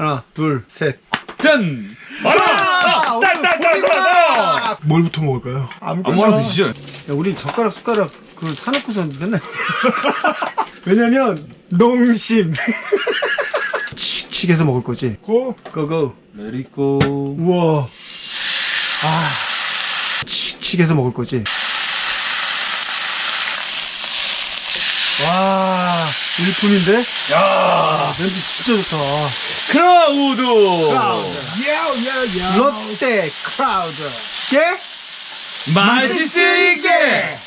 하나, 둘, 셋. 짠! 마라! 따따따따따! 뭘부터 먹을까요? 아무거나 드시죠. 야, 우리 젓가락, 숟가락, 그 사놓고서 맨날. 왜냐면 농심 칙칙 해서 먹을 거지. 고 고고. 레리고. 우와 칙칙 해서 먹을 거지. 와, 일품인데? 야 냄새 진짜 좋다. 클라우드! 야야야 롯데 클라우드. 예? 맛있을게!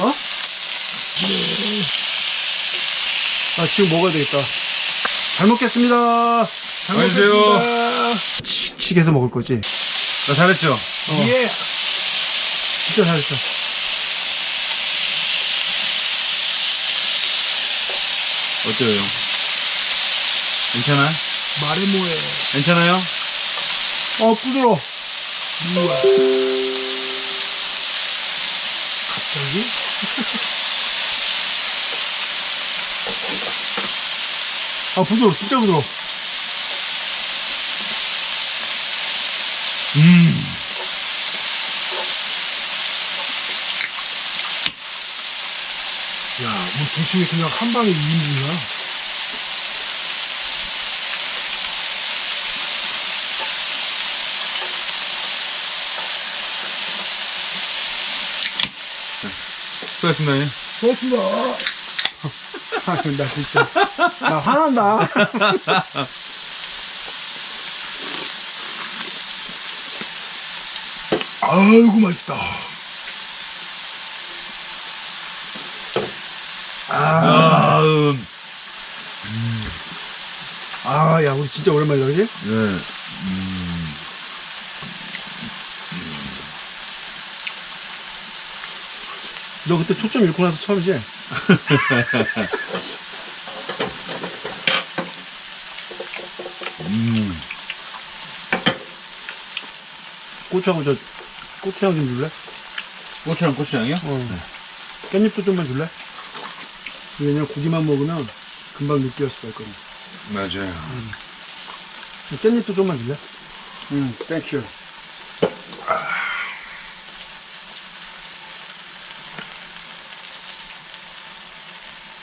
어? 아, 지금 먹어야 되겠다. 잘 먹겠습니다. 잘 안녕하세요. 먹겠습니다. 칙칙 해서 먹을 거지. 나 잘했죠? 예 진짜 잘했어. 어때요? 괜찮아? 말해 뭐해 괜찮아요? 어, 부드러워. 갑자기 아, 부드러워. 진짜 부드러워. 음. 대충 그냥 한 방에 2인분이야 수고하셨습니다. 예. 아, 나 진짜. 나 화난다. 아이고 맛있다 아, 음. 아, 야, 우리 진짜 오랜만이다, 그지? 네. 너 그때 초점 잃고 나서 처음이지? 음. 고추하고 저, 고추장 좀 줄래? 고추랑 고추장이요? 어. 깻잎도 좀만 줄래? 왜냐면 고기만 먹으면 금방 느끼할 수가 있거든. 맞아요. 깻잎도 좀만 줄래? 응, thank you.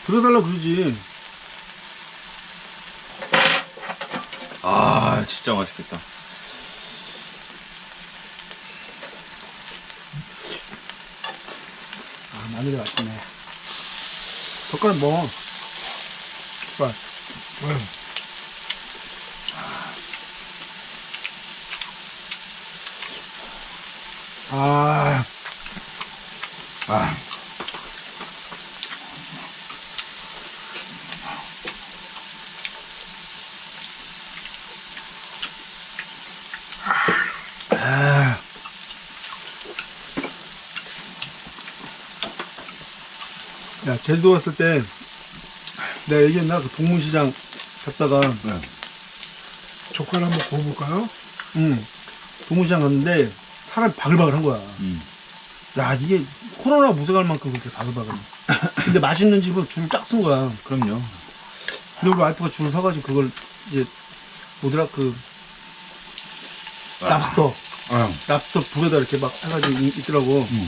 불어달라 그러지. 아, 진짜 맛있겠다. 아, 마늘이 맛있네. 젓가락 먹어. 젓가락. 아, 아. 아. 야, 제주도 갔을 때, 내가 얘기했나? 그 동문시장 갔다가, 네. 젓갈 한번 구워볼까요? 응, 동문시장 갔는데, 사람이 바글바글 한 거야. 음. 야, 이게 코로나 무색할 만큼 그렇게 바글바글. 근데 맛있는 집은 줄 쫙 쓴 거야. 그럼요. 근데 우리 와이프가 줄 서가지고 그걸 이제, 뭐더라, 그, 랍스터. 아. 랍스터 불에다 이렇게 막 해가지고 이- 있더라고. 음.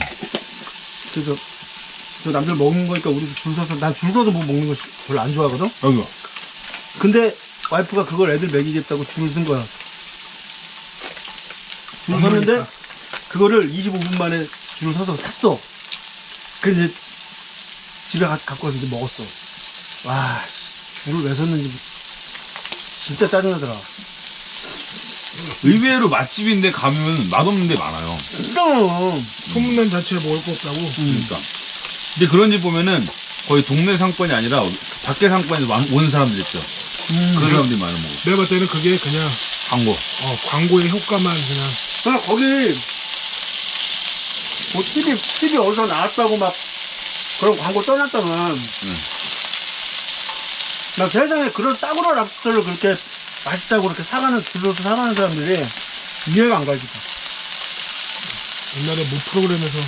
그래서 저 남들 먹는 거니까 우리도 줄 서서 난 줄 서서 뭐 먹는 거 별로 안 좋아하거든. 여기요. 근데 와이프가 그걸 애들 먹이겠다고 줄을 쓴 거야. 줄 섰는데. 그거를 25분 만에 줄을 서서 샀어. 그 이제 집에 가, 갖고 와서 이제 먹었어. 와 씨, 줄을 왜 섰는지 진짜 짜증나더라. 의외로 맛집인데 가면 맛없는 데 많아요. 그럼 소문난 자체에 먹을 거 없다고 그러니까. 근데 그런 집 보면은 거의 동네 상권이 아니라 밖에 상권에서 완- 오는 사람들 있죠. 음, 그런 사람들이 많이 먹어. 내가 봤을 때는 그게 그냥 광고. 어, 광고의 효과만 그냥 그냥 거기 뭐 TV TV 어디서 나왔다고 막 그런 광고 떠났다면 나 세상에 그런 싸구려 랍스터를 그렇게 맛있다고 그렇게 사가는 줄로서 사가는 사람들이 이해가 안 가지. 옛날에 모 프로그램에서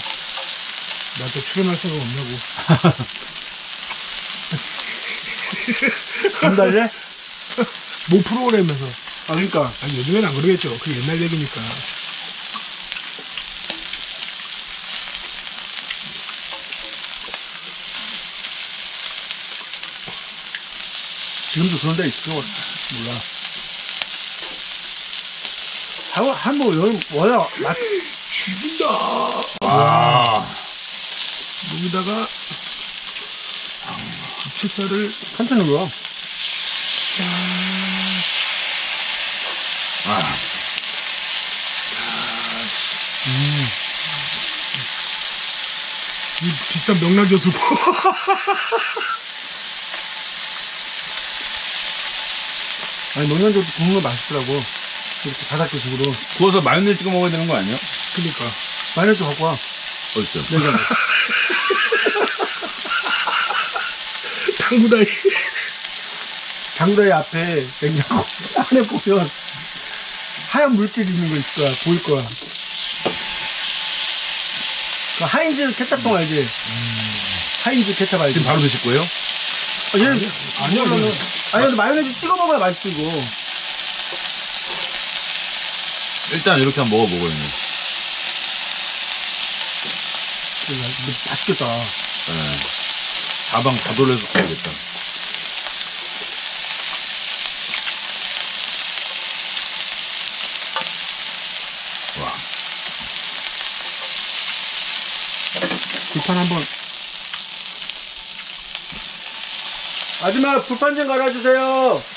나한테 출연할 생각 없냐고 안 달래? 모 프로그램에서. 아, 그러니까. 아니, 요즘엔 안 그러겠죠. 그 옛날 얘기니까. 지금도 그런 데 있어. 몰라. 한, 한 번, 여름, 뭐야, 맛, 죽인다. 아, 여기다가 부채살을 천천히 눌러. 아, 이 비싼 명란젓을 아니, 명란젓도 굽는 거 맛있더라고. 이렇게 바삭해식으로. 구워서 마요네즈 찍어 먹어야 되는 거 아니야? 그러니까 마요네즈 갖고 와. 어딨어? 냉장고. 당구다이 장다의 앞에 냉장고 안에 보면 하얀 물질 있는 거 있을 거야. 보일 거야. 그 하인즈 케찹통 알지? 하인즈 케찹 알지? 지금 바로 드실 거예요? 아, 얘는 이거는- 이거는. 아니 근데 마요네즈 찍어 먹어야 맛있어 이거. 일단 이렇게 한번 먹어보고요. 근데 맛있겠다. 네. 사방 다 돌려서 가야겠다. 와, 불판 한번. 아줌마 불판 좀 갈아주세요.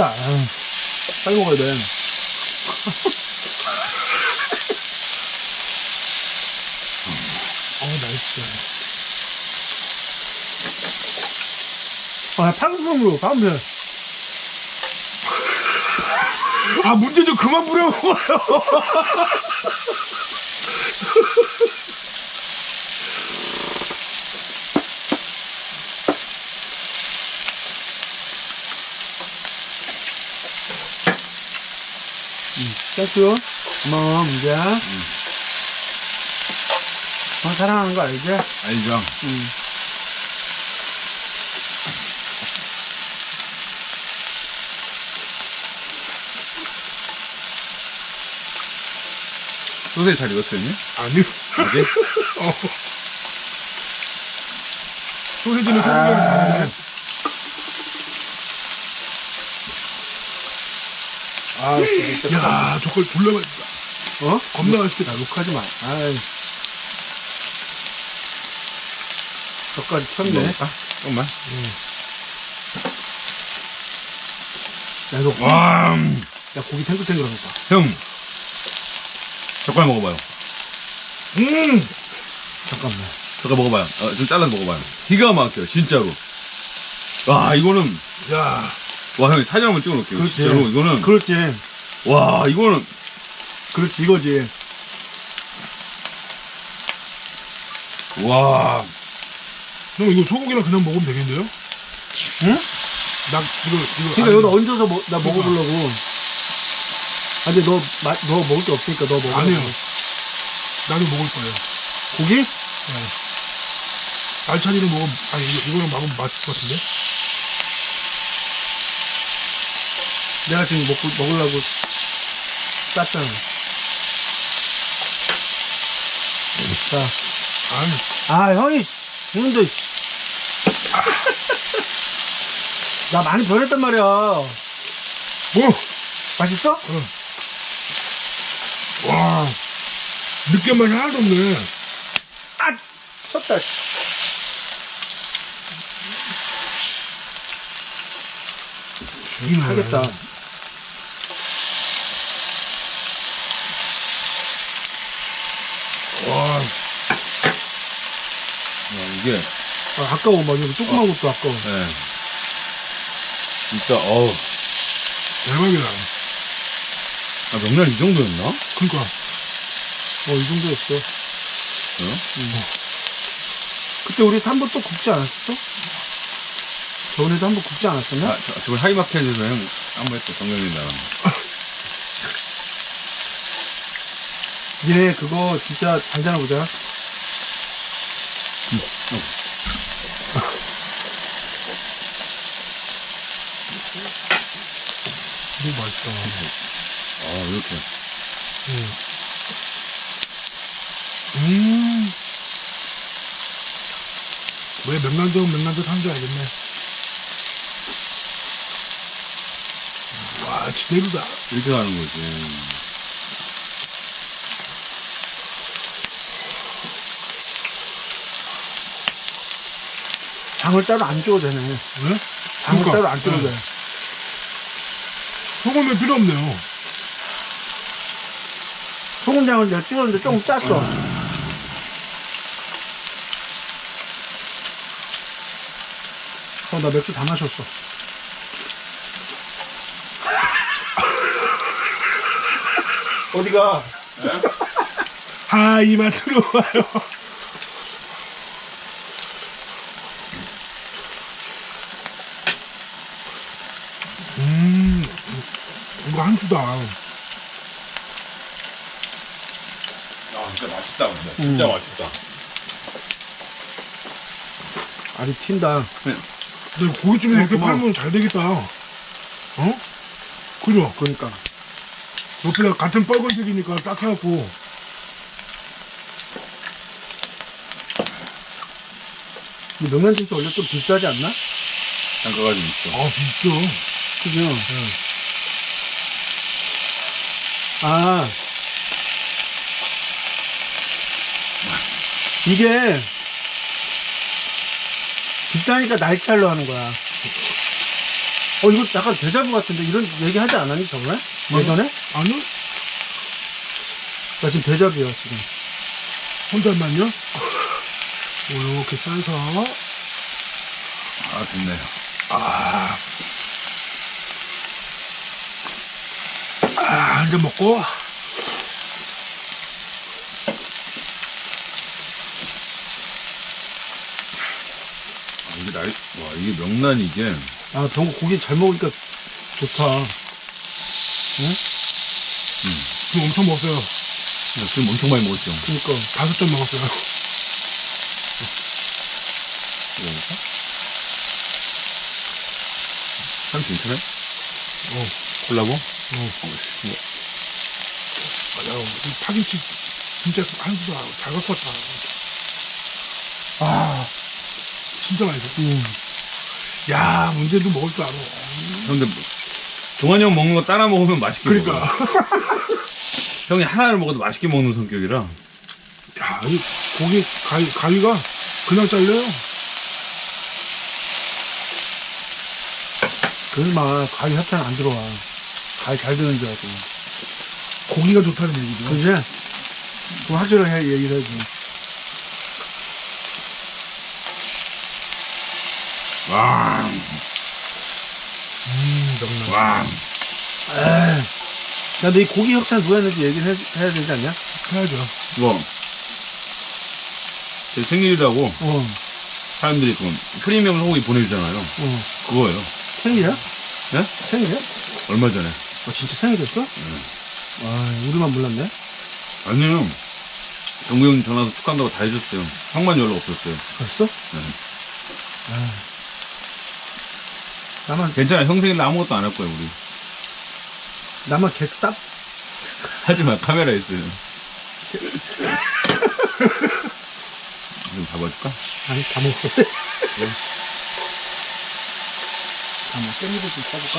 탔다. 아유, 빨리 먹어야 돼. 어 맛있어 아, 탕수육으로 가면 돼. 아 문제 좀 그만 부려먹어요 Thank you. 고마워, 문제야. 어, 사랑하는 거 알지? 알죠? 응. 소세지 잘 익었어요, 형님? 아니요 아직? 어. 소세지는 소세지는 다른데 아, 진짜. 야 저걸 졸라 맛있다 어? 겁나 맛있겠다 욕하지 마. 아이. 젓갈이 튀었네. 먹을까? 조금만. 야, 이거, 와, 음. 야, 고기 탱글탱글한 거 봐. 형. 젓갈 먹어봐요. 음 잠깐만. 젓갈 먹어봐요. 어, 좀 잘라서 먹어봐요. 기가 막혀요, 진짜로. 와, 이거는, 야, 와, 형님 사진 한번 찍어 놓을게요. 그렇지. 진짜로, 이거는, 그렇지. 와, 이거는, 그렇지, 이거지. 와, 형 이거 소고기랑 그냥 먹으면 되겠는데요? 응? 나 이거 이거 그러니까 아니, 여기다 얹어서 먹, 나 먹어보려고. 아, 근데 너, 마, 너 먹을 게 없으니까 너 먹어. 아니요. 나도 먹을 거예요. 고기? 알차리는 먹으면 아니 이거, 이거는 먹으면 맛있을 것 같은데? 내가 지금 먹고, 먹으려고 쌌잖아. 자. 아니 아, 형이, 씨. 나 많이 변했단 말이야. 뭐? 맛있어? 와 느끼한 하나도 없네. 아! 쳤다, 씨. 죽이네. 하겠다. 와 와, 이게, 아, 아까워, 막, 이거 조그만 것도 아까워. 예. 진짜, 어우. 대박이다. 아, 명란 이 정도였나? 그러니까 어, 이 정도였어. 어? 그때 우리 3번 또 굽지 않았어? 저번에도 한 번 굽지 않았었나? 아, 저, 저걸 하이마켓에서 형, 한번 했어, 정경민 나랑. 얘 그거 진짜 잘 자나보자. 너무 맛있다. 아, 이렇게. 음. 음. 왜 명란젓 명란젓 한줄 알겠네. 와, 지대로다. 이렇게 하는 거지. 장을 따로 안 줘도 되네. 왜? 장을 그러니까, 따로 안 줘도 네. 돼. 소금이 필요 없네요. 소금장을 내가 찍었는데 조금 짰어. 어, 나 맥주 다 마셨어. 어디가? 아, 이만 들어와요. 음, 이거 한수다. 아, 진짜 맛있다, 근데. 음. 진짜 맛있다. 아주 튄다. 근데 고깃집에 이렇게 고마워. 팔면 잘 되겠다. 어? 그죠? 그러니까. 옆에다 같은 빨간색이니까 딱 해갖고. 이 명란젓이 원래 좀 비싸지 않나? 단가가 좀 있어. 아, 비싸. 그죠? 아. 이게 비싸니까 날짜로 하는 거야. 어, 이거 약간 대자부 같은데 이런 얘기 하지 않았니, 저번에? 예전에? 아니? 나 지금 대자부야, 지금. 혼자만요? 이렇게 싸서. 아, 좋네. 아. 아, 한잔 먹고. 이게 날, 와, 이게 명란이 이게. 아, 병고 고기 잘 먹으니까 좋다. 지금 엄청 먹었어요. 지금 엄청 많이 먹었죠. 그니까. 다섯 잔 먹었어요. 이거니까? 참 괜찮아요? 어. 콜라보? 어. 맞아. 이 파김치 진짜 한수다. 잘 갖고 왔다. 아, 진짜 맛있어. 음. 야, 문제도 먹을 줄 알아. 근데 종환이 형 먹는 거 따라 먹으면 맛있게 그러니까. 먹어. 형이 하나를 먹어도 맛있게 먹는 성격이라. 야, 이 고기 가위, 가위가 그냥 잘려요. 그마 가위 협찬 안 들어와. 가위 잘 드는 줄 알고. 고기가 좋다는 얘기죠. 그지? 그 확실하게 얘기를 해줘. 와, 음. 와. 에이. 야, 너이 고기 협찬 누가 했는지 얘기를 해, 해야 되지 않냐? 해야죠. 이거. 제 생일이라고 어, 사람들이 그 프리미엄 소고기 보내주잖아요. 어. 그거예요. 생일이야? 네? 생일이야? 얼마 전에. 어, 진짜 생일이었어? 아, 우리만 몰랐네. 아니요. 정구 형님 전화 와서 축하한다고 다 해줬어요. 형만 연락 없었어요. 벌써? 네. 아. 나만, 괜찮아. 형 생일 아무것도 안 할 거예요, 우리. 나만 객삽? 하지 마. 카메라 있어요. 좀 잡아줄까? 아니, 다 먹었어. 다 먹, 깻잎을 좀 써볼까?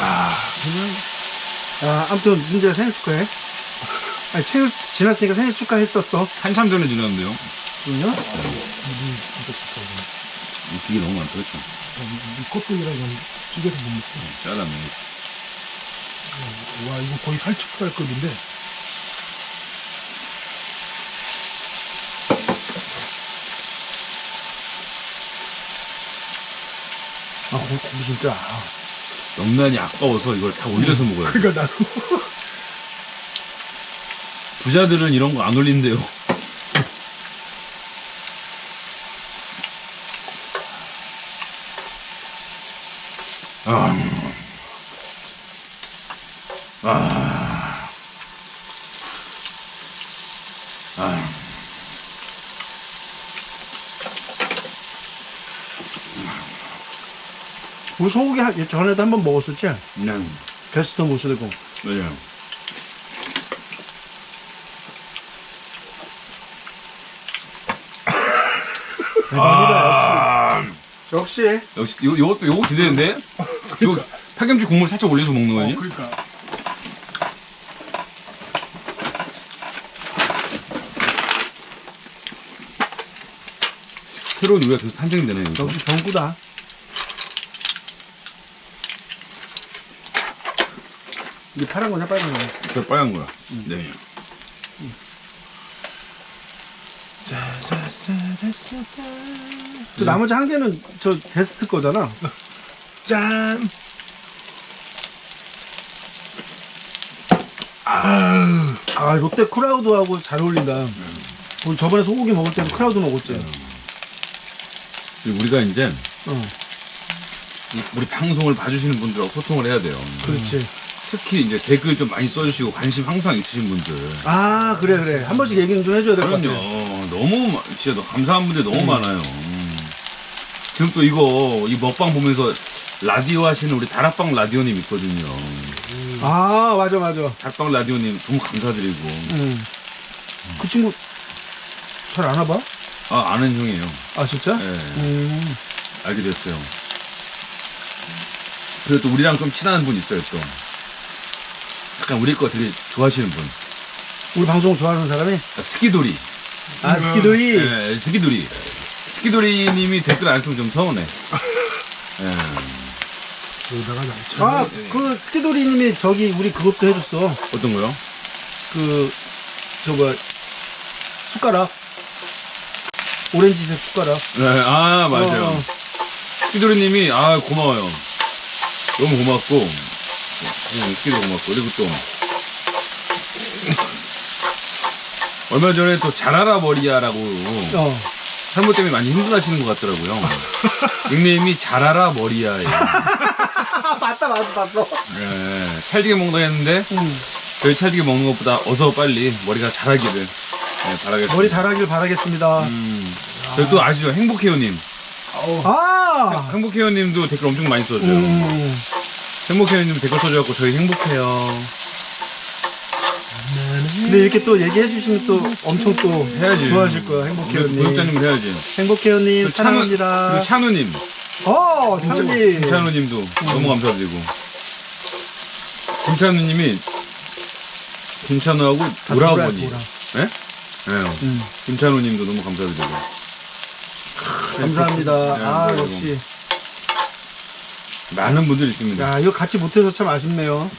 아, 그냥 아, 아무튼, 민재가 생일 축하해. 아니, 생일, 지났으니까 생일 축하했었어. 한참 전에 지났는데요. 그럼요? 이진 짜 좋다. 이 기계 너무 껍데기랑 이건 찌개도 못 먹고. 짜다면. 와, 이거 거의 살치살 급인데. 아, 고기, 고기 진짜. 아, 명란이 아까워서 이걸 다 올려서 먹어요. 그러니까 나도. 부자들은 이런 거 안 올린대요. 소고기 한- 전에도 한번 먹었었지? 그냥 베스트 모스되고. 맞아요. 대박이다, 역시. 역시. 역시 요 요것도 요거 기대되는데. 요 파김치 국물 살짝 올려서 먹는 거 어, 아니야? 그러니까. 새로운 우유가 계속 탄생되네. 여기서. 역시 병구다. 이게 파란 거냐, 빨간 거냐? 저 빨간 거야. 네. 저 나머지 한 개는 저 베스트 거잖아. 짠. 아, 아, 롯데 크라우드하고 잘 어울린다. 우리 저번에 소고기 먹을 때도 클라우드 먹었지. 그리고 우리가 이제 어, 이- 우리 방송을 봐주시는 분들하고 소통을 해야 돼요. 그렇지. 특히 이제 댓글 좀 많이 써주시고 관심 항상 있으신 분들. 아, 그래, 그래. 한 번씩 얘기는 좀 해줘야 될것 그럼요. 같아. 너무 마- 진짜 너- 감사한 분들 너무 많아요. 음. 지금 또 이거 이 먹방 보면서 라디오 하시는 우리 다락방 라디오님 있거든요. 아, 맞아, 맞아. 다락방 라디오님 너무 감사드리고. 음. 그 친구 잘 아나 봐? 아 아는 형이에요. 아, 진짜? 예, 음. 알게 됐어요. 그리고 또 우리랑 좀 친한 분 있어요 또. 약간 우리 거 되게 좋아하시는 분. 우리 방송 좋아하는 사람이? 아, 스키도리. 아, 스키도리. 예, 스키도리. 스키도리님이 댓글 안 쓰면 좀 서운해. 예. 여기다가 날짜. 아, 그 스키도리님이 저기 우리 그것도 해줬어. 어떤 거요? 그, 저거, 숟가락. 오렌지색 숟가락. 네, 아 맞아요. 어. 스키도리님이 아 고마워요. 너무 고맙고 음, 스키도 고맙고 그리고 또 얼마 전에 또 잘하라 머리야라고 어. 산모 때문에 많이 힘들어하시는 것 같더라고요. 닉네임이 잘하라 머리야예요. 아, 맞다, 맞다, 봤어. 네, 찰지게 먹는다 했는데 응. 저희 찰지게 먹는 것보다 어서 빨리 머리가 자라기를 네, 바라겠습니다. 머리 자라길 바라겠습니다. 음, 저희 또 아시죠? 행복해요님. 아! 행복해요님도 댓글 엄청 많이 써줘요. 음. 행복해요님 댓글 써줘갖고 저희 행복해요. 근데 이렇게 또 얘기해 주시면 또 엄청 또 해야지. 좋아하실 거야, 행복해요님. 구독자님을 해야지. 행복해요님, 사랑합니다. 그리고 찬우님. 어, 찬우님. 김찬우님도 너무 감사드리고. 김찬우님이 김찬우하고 오라버니. 오라. 예? 네? 음. 김찬우님도 너무 감사드리고. 감사합니다. 네, 아, 역시. 많은 분들이 있습니다. 야, 이거 같이 못해서 참 아쉽네요.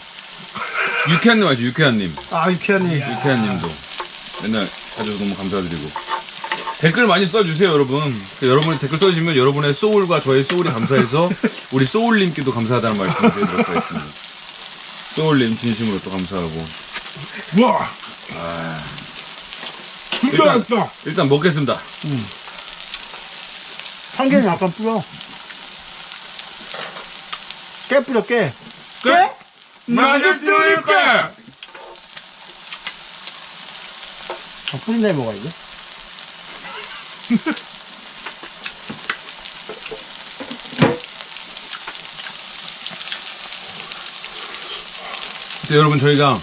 유쾌한님 아시죠? 유쾌한님. 아, 유쾌하니. 유쾌한님도 맨날 봐줘서 너무 감사드리고. 댓글 많이 써주세요, 여러분. 그 여러분이 댓글 써주시면 여러분의 소울과 저의 소울이 감사해서 우리 소울님께도 감사하다는 말씀을 드리도록 하겠습니다. 소울님 진심으로 또 감사하고. 와. 일단- 힘들었다. 일단 먹겠습니다. 참기름 약간 뿌려. 깨 뿌려, 깨. 끝! 맛있으니까! 아, 뿌린 다음에 먹어야지. 네, 여러분 저희가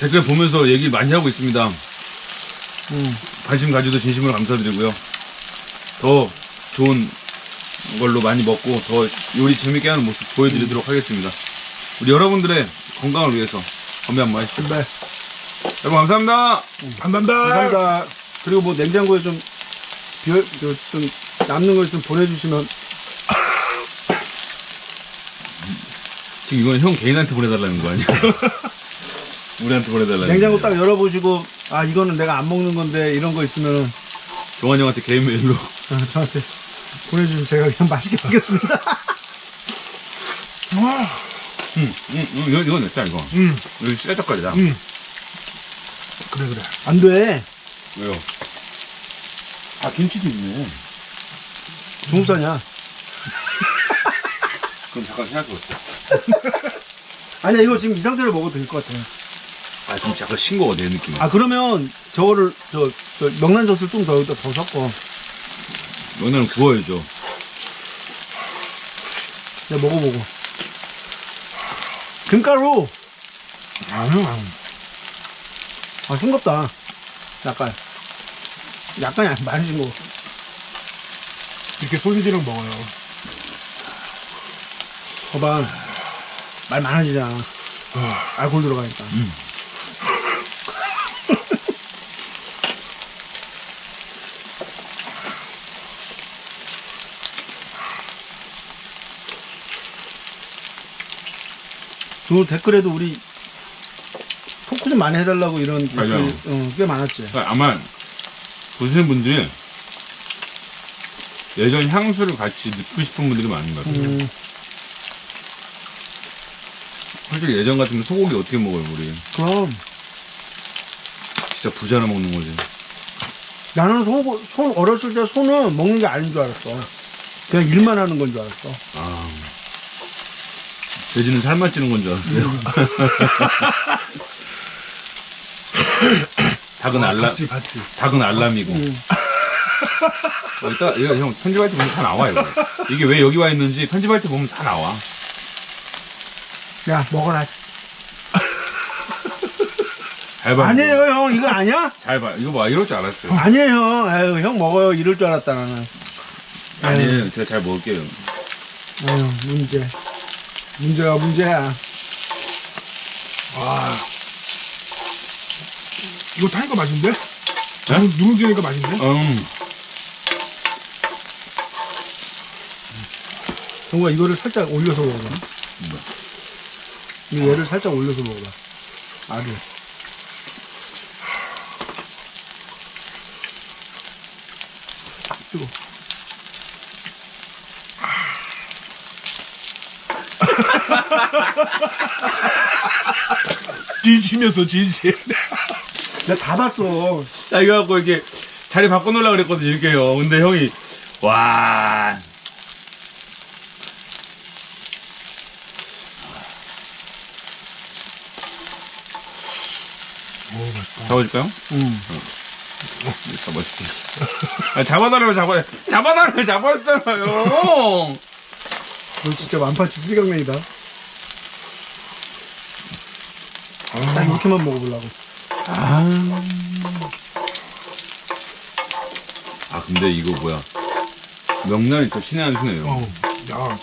댓글 보면서 얘기 많이 하고 있습니다. 음. 관심 가져도 진심으로 감사드리고요. 더 좋은 걸로 많이 먹고 더 요리 재밌게 하는 모습 보여드리도록 하겠습니다. 우리 여러분들의 건강을 위해서 건배 한 번 하시죠. 네. 여러분 감사합니다. 감사합니다. 감사합니다. 그리고 뭐 냉장고에 좀, 비어, 저, 좀 남는 거 있으면 보내주시면. 지금 이건 형 개인한테 보내달라는 거 아니야? 우리한테 보내달라는 냉장고. 딱 열어보시고, 아, 이거는 내가 안 먹는 건데, 이런 거 있으면, 종환 형한테 개인 메일로 어, 저한테 보내주시면 제가 그냥 맛있게 먹겠습니다. 와. 응, 응, 응, 이거, 이거 냈다 이거 음. 이거 쌀떡거리다 음. 그래 그래. 안 돼. 왜요? 아 김치도 있네 중국산이야. 그럼 잠깐 생각해보자. 아니야 이거 지금 이 상태로 먹어도 될 것 같아. 아, 좀 약간 싱거워, 내 느낌이. 아 그러면 저거를 저, 저 명란젓을 좀 더 여기다 더 섞어. 명란은 구워야죠. 내가 먹어보고. 금가루. 아니요, 아니요. 아 싱겁다. 약간. 아니 많이 싱거워. 이렇게 소시지랑 먹어요. 봐봐. 말 많아지잖아. 어, 알코올 들어가니까. 그 댓글에도 우리 토크 좀 많이 해달라고 이런 맞아요. 어, 꽤 많았지. 그러니까 아마 보시는 분들이 예전 향수를 같이 넣고 싶은 분들이 많은 것 같아요. 음, 솔직히 예전 같으면 소고기 어떻게 먹어요, 우리? 그럼 진짜 부자나 먹는 거지. 나는 소, 손 어렸을 때 소는 먹는 게 아닌 줄 알았어. 그냥 일만 하는 건 줄 알았어. 아. 돼지는 살만 찌는 건 줄 알았어요. 닭은 알람, 봤지, 봤지. 닭은 알람이고. 음. 어, 이따, 이거 형 편집할 때 보면 다 나와, 이거. 이게 왜 여기 와 있는지 편집할 때 보면 다 나와. 야 먹어라. 잘 봐. 아니에요 형 이거 아니야? 잘 봐. 이거 봐. 이럴 줄 알았어요. 아니에요 형. 아유 형 먹어요 이럴 줄 알았다 나는. 아니에요. 제가 잘 먹을게요. 아유 문제. 문제가 문제야. 아. 이거 타니까 맛있는데? 네? 누룽- 누룽지니까 맛있는데? 음. 정우가 이거를 살짝 올려서 먹어봐. 이 얘를 살짝 올려서 먹어봐. 알을. 진심이었어, 진심. 내가 다 봤어. 자, 이거 갖고 이렇게 자리 바꿔놓으려고 그랬거든요, 이렇게요. 근데 형이, 와. 잡아줄까요? 응. 잡아줄게. 아, 잡아달라고 잡아, 잡아달라고 잡아줬잖아요. 너 진짜 완파치 쓰리강냉이다. 딱 이렇게만 먹어보려고. 아. 아, 근데 이거 뭐야. 명란이 더 신의 한 수네요. 어, 야,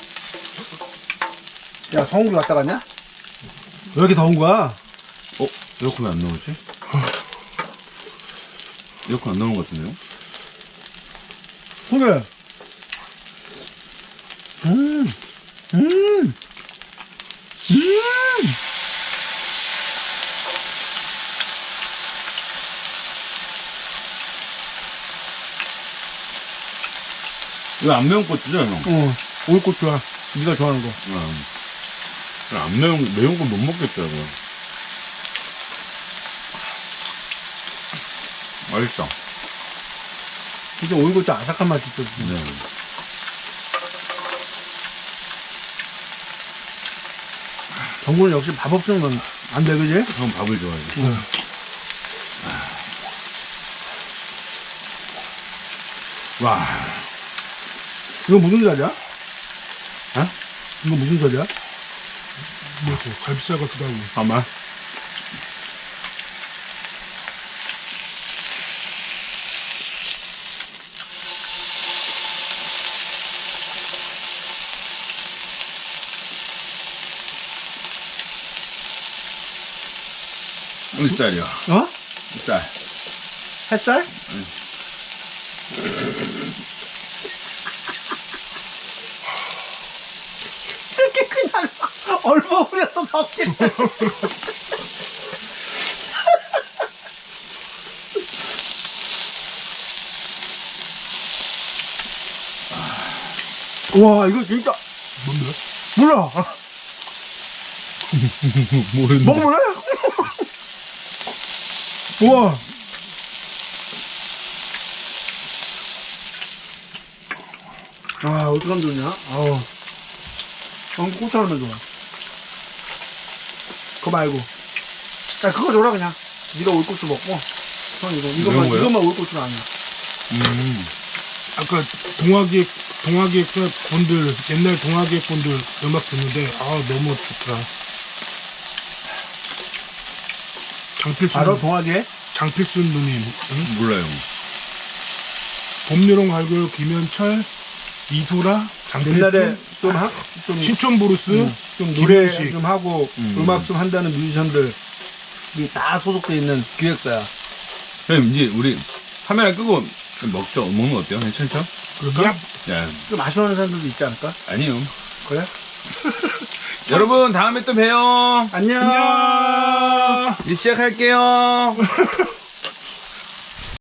야, 성우를 갔다 갔냐? 왜 이렇게 더운 거야? 어? 에어컨 왜안 나오지? 에어컨 안 나오는 것 같은데요? 소개. 음, 음, 음. 이거 안 매운 고추죠, 형? 어, 올고추야. 네가 좋아하는 거. 응. 안 매운, 매운 건 못 먹겠더라고요. 맛있다. 진짜 올고추 아삭한 맛이 있어. 네. 정구는 역시 밥 없으면 안 돼, 그지? 형 밥을 좋아해요. 와, 이거 무슨 자리야? 어? 이거 무슨 자리야? 뭐지? 갈비살 같기도 하고. 아마. 어디 쌀이야? 어? 쌀. 햇살? 새끼 그냥 얼버무려서 덮지 와 이거 진짜 뭔데? 몰라 모르는. 먹어볼래? 우와 아 어떡하면 좋냐 아우 어, 고추 하나만 줘라. 그거 말고. 야, 그거 줘라, 그냥. 네가 올고추 먹고. 형, 이거. 이것만, 거요? 이것만 올고추가 아니야. 음. 아까 동화기획 동화기획 분들 옛날 동화기획 분들 음악 듣는데 아 너무 좋더라. 장필순 바로 동아기획. 장필순 누님, 응? 몰라요. 봄여름가을겨울 김현철, 이소라, 옛날에 좀, 하, 좀, 신촌 블루스, 음, 좀 노래 김현식. 좀 하고 음. 음악 좀 한다는 뮤지션들 이다 소속돼 있는 기획사야. 형님, 이제 우리 카메라 끄고 좀 먹죠. 먹는 거 어때요? 괜찮죠? 그럴까? 야, 좀 아쉬워하는 사람들도 있지 않을까? 아니요. 그래? 여러분, 다음에 또 봬요. 안녕. 안녕. 이제 시작할게요.